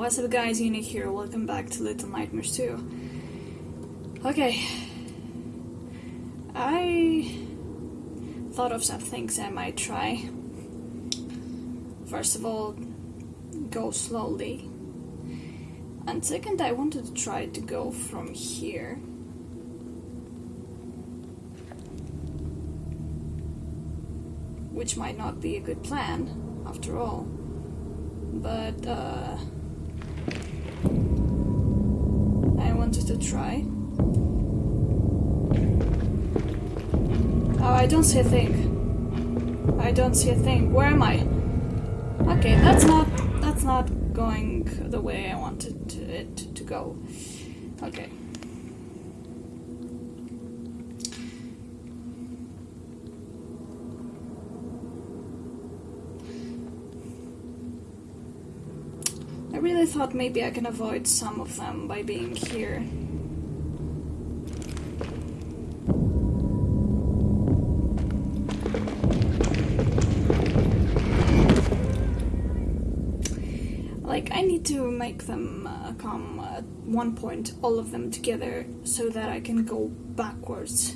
What's up guys, Uni here, welcome back to Little Nightmares 2. Okay. I thought of some things I might try. First of all, go slowly. And second, I wanted to try to go from here. Which might not be a good plan, after all. But, uh... to try. Oh, I don't see a thing. I don't see a thing. Where am I? Okay, that's not that's not going the way I wanted it to go. Okay. I really thought maybe I can avoid some of them by being here. Like, I need to make them uh, come at one point, all of them together, so that I can go backwards.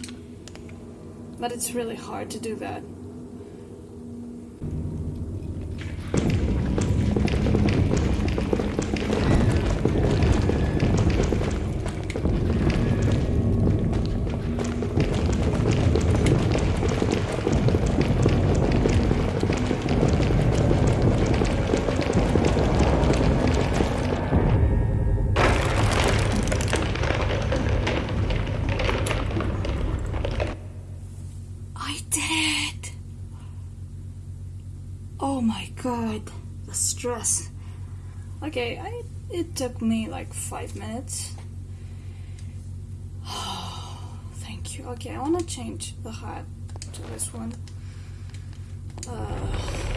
But it's really hard to do that. Stress. Okay, I, it took me like five minutes. thank you. Okay, I want to change the hat to this one. Uh,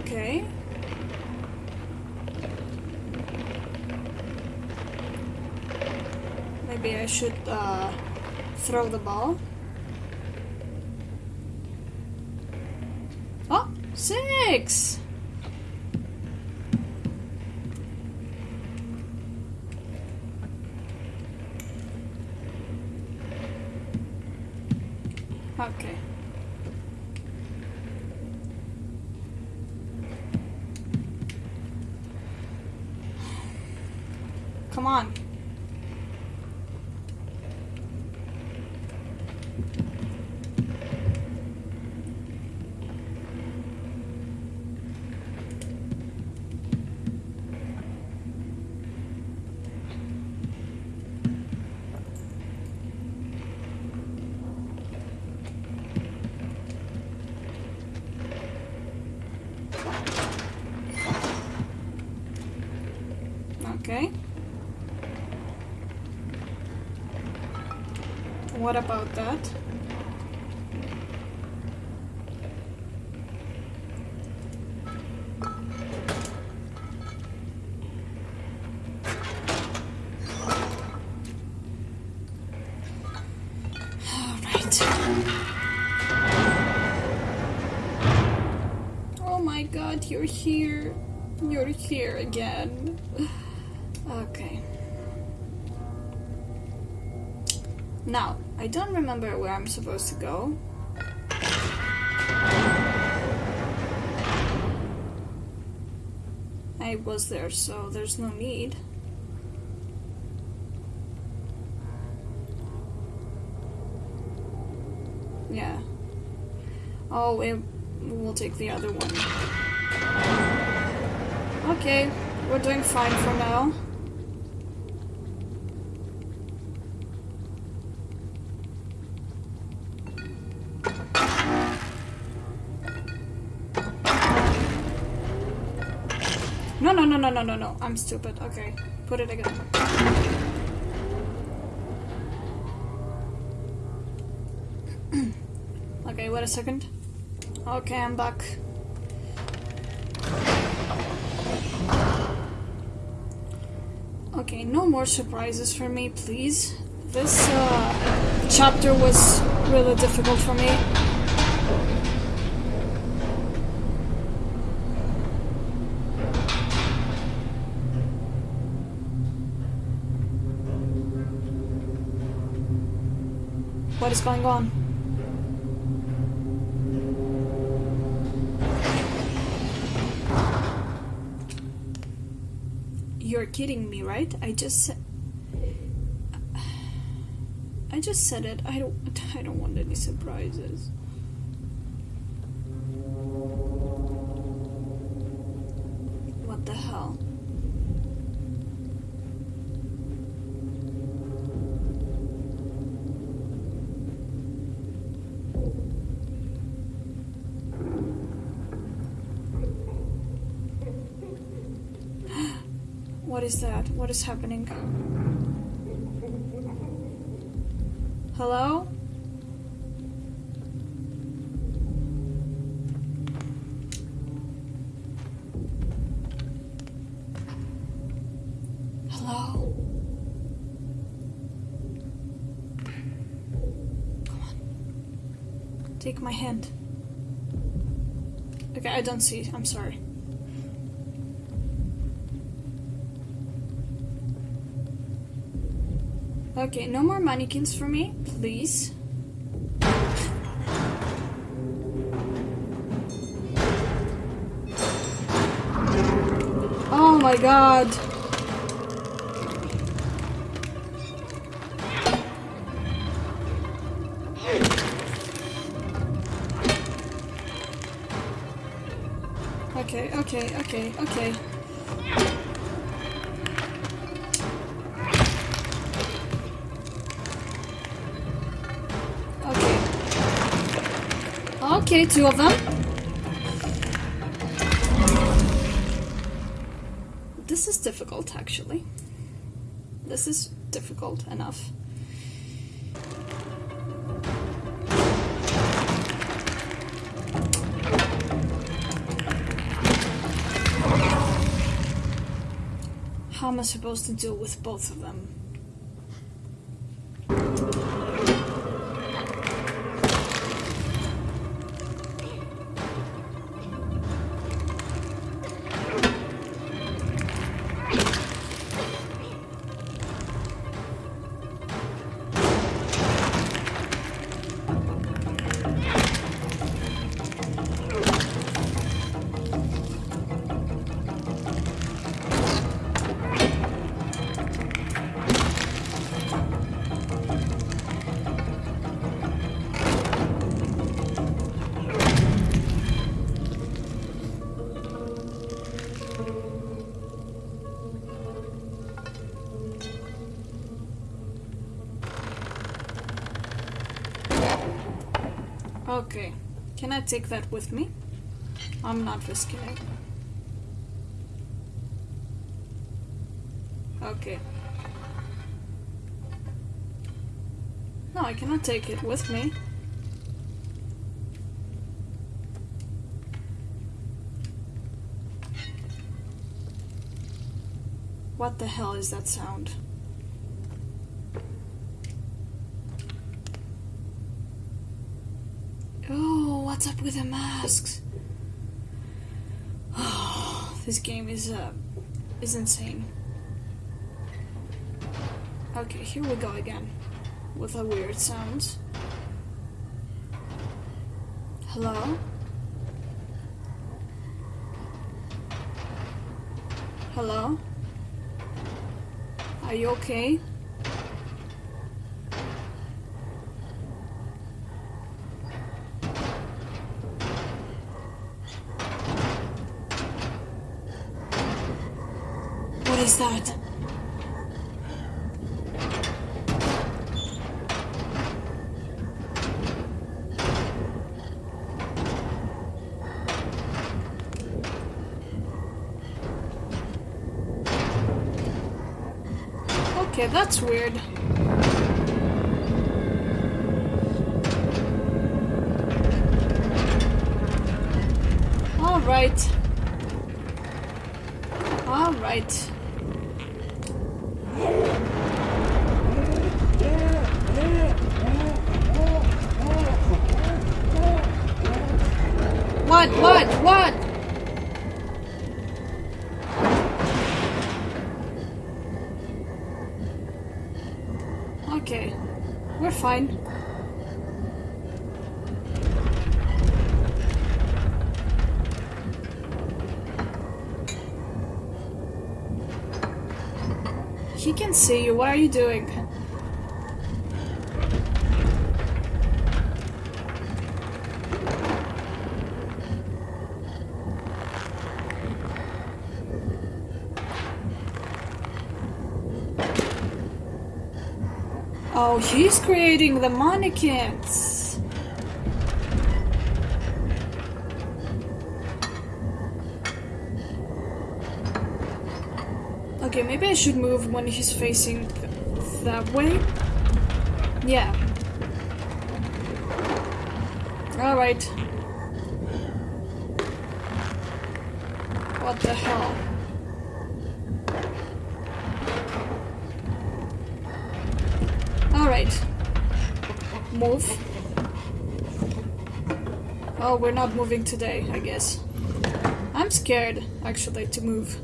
Okay. Maybe I should uh, throw the ball. Oh, six! Okay. Come on. Okay. What about that? Oh my god, you're here. You're here again. Okay. Now, I don't remember where I'm supposed to go. I was there, so there's no need. Yeah. Oh, it, we'll take the other one. Okay, we're doing fine for now. No, no, no. I'm stupid. Okay. Put it again. okay, wait a second. Okay, I'm back. Okay, no more surprises for me, please. This uh, chapter was really difficult for me. What is going on? You're kidding me, right? I just. I just said it. I don't I don't want any surprises. What the hell? What is that? What is happening? Hello? Hello? Come on. Take my hand. Okay, I don't see. I'm sorry. Okay, no more mannequins for me, please. Oh my god. Okay, okay, okay, okay. Okay, two of them. This is difficult, actually. This is difficult enough. How am I supposed to deal with both of them? Okay. Can I take that with me? I'm not risking it. Okay. No, I cannot take it with me. What the hell is that sound? Oh, what's up with the masks? Oh, this game is uh is insane. Okay, here we go again with a weird sound. Hello? Hello? Are you okay? That? Okay, that's weird. Alright. Alright. What? Okay. We're fine. He can see you. What are you doing? He's creating the mannequins. Okay, maybe I should move when he's facing that way. Yeah. Alright. What the hell? Alright. Move. Oh, we're not moving today, I guess. I'm scared, actually, to move.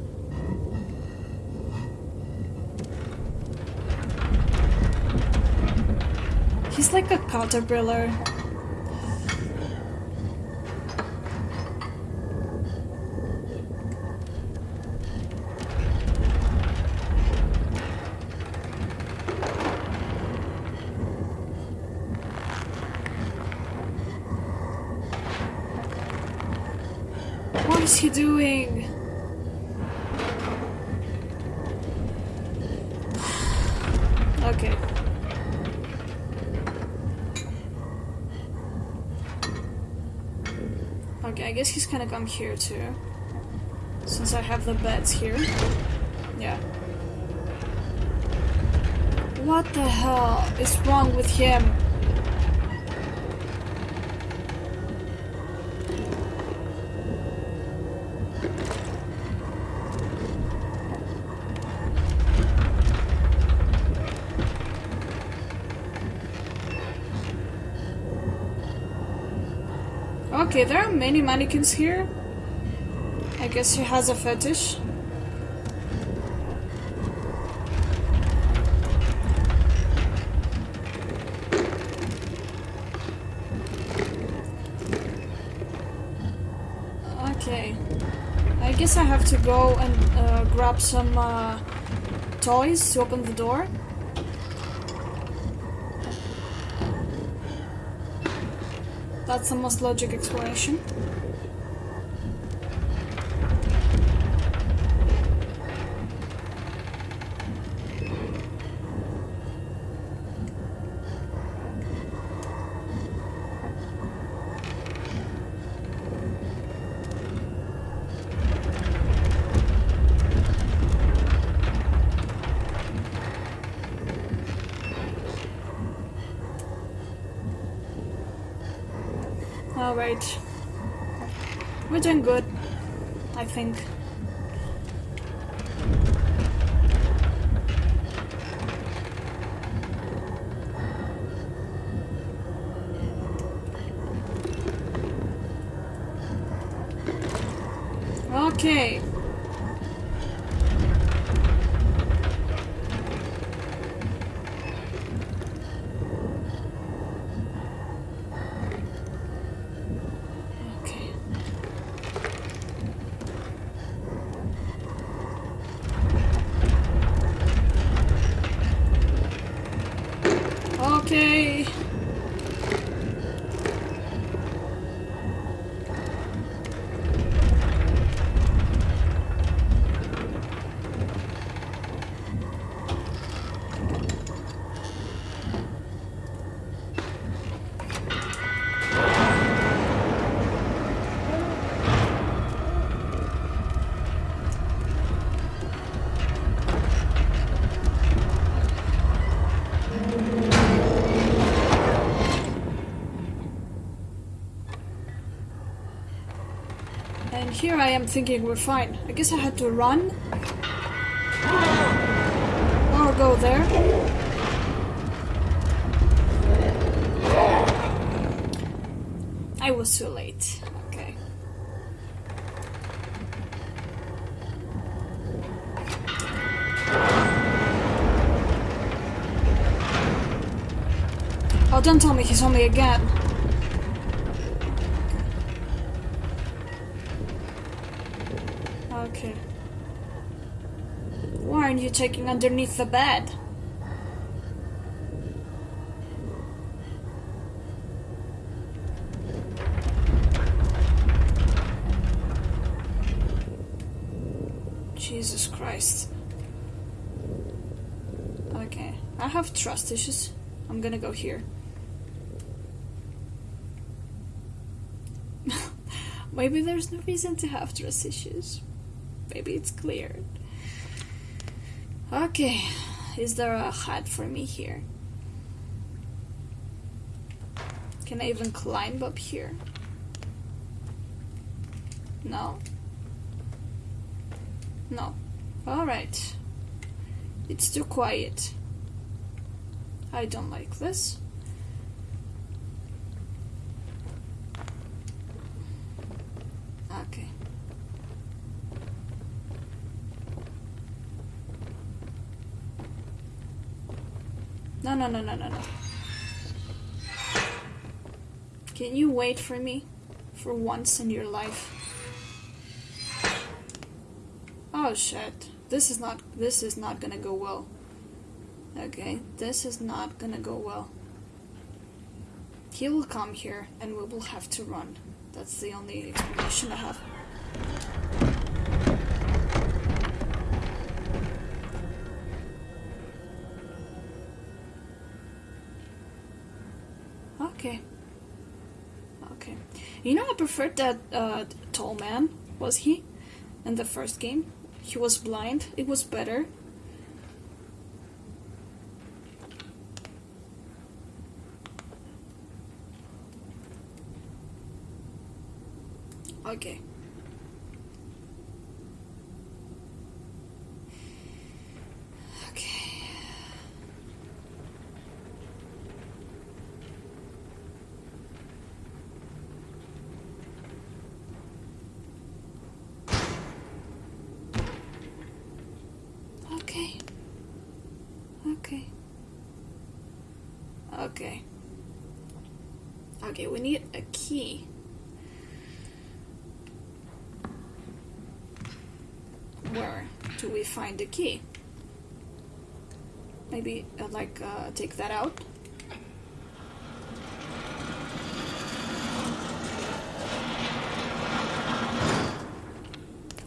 He's like a caterpillar. What is he doing? Okay. Okay, I guess he's gonna come here too. Since I have the beds here. Yeah. What the hell is wrong with him? Okay, there are many mannequins here. I guess he has a fetish. Okay. I guess I have to go and uh, grab some uh, toys to open the door. That's the most logic explanation. Alright. We're doing good, I think. Okay. Okay. Here I am thinking we're fine. I guess I had to run. Or go there. I was too late. Okay. Oh, don't tell me he saw me again. You checking underneath the bed? Jesus Christ. Okay, I have trust issues. I'm gonna go here. Maybe there's no reason to have trust issues. Maybe it's cleared. Okay, is there a hut for me here? Can I even climb up here? No. No. Alright. It's too quiet. I don't like this. Okay. No, no, no, no, no, no. Can you wait for me? For once in your life? Oh shit. This is not this is not gonna go well. Okay, this is not gonna go well. He will come here and we will have to run. That's the only explanation I have. Okay. Okay. You know, I preferred that uh, tall man. Was he? In the first game? He was blind. It was better. Okay. Okay. Okay. Okay. Okay, we need a key. Where do we find the key? Maybe uh, like uh, take that out.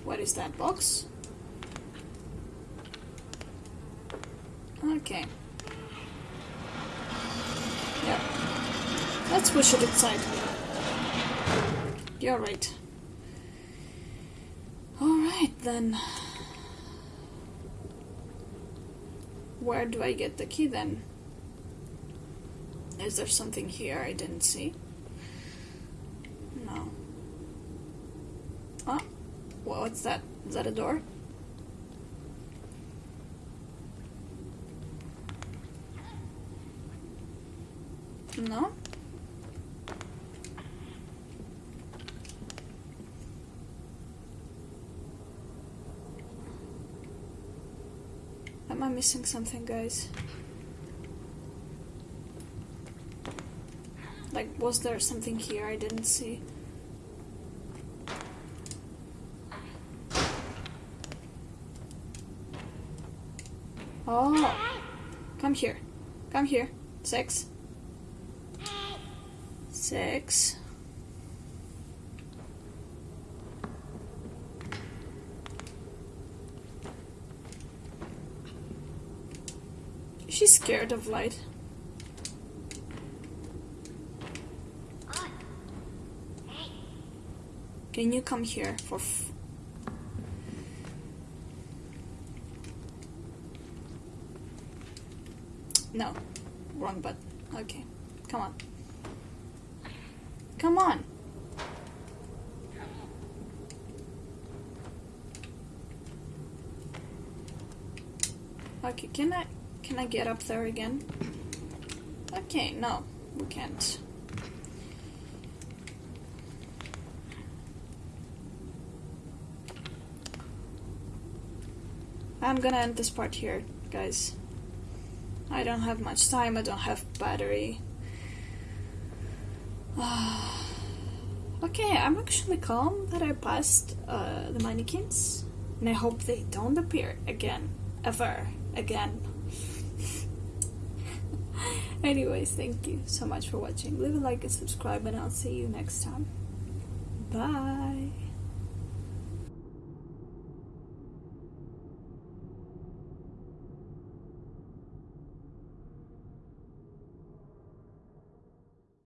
What is that box? Okay. Yeah. Let's push it inside. You're right. Alright then. Where do I get the key then? Is there something here I didn't see? No. Ah, oh, what's that? Is that a door? No? Am I missing something, guys? Like, was there something here I didn't see? Oh! Come here. Come here. Six. Six. scared of light. Can you come here for No, wrong button. Okay, come on. Come on! Okay, can I can I get up there again? Okay, no, we can't. I'm gonna end this part here, guys. I don't have much time, I don't have battery. okay, I'm actually calm that I passed uh, the mannequins, and I hope they don't appear again, ever again. Anyways, thank you so much for watching. Leave a like and subscribe, and I'll see you next time. Bye.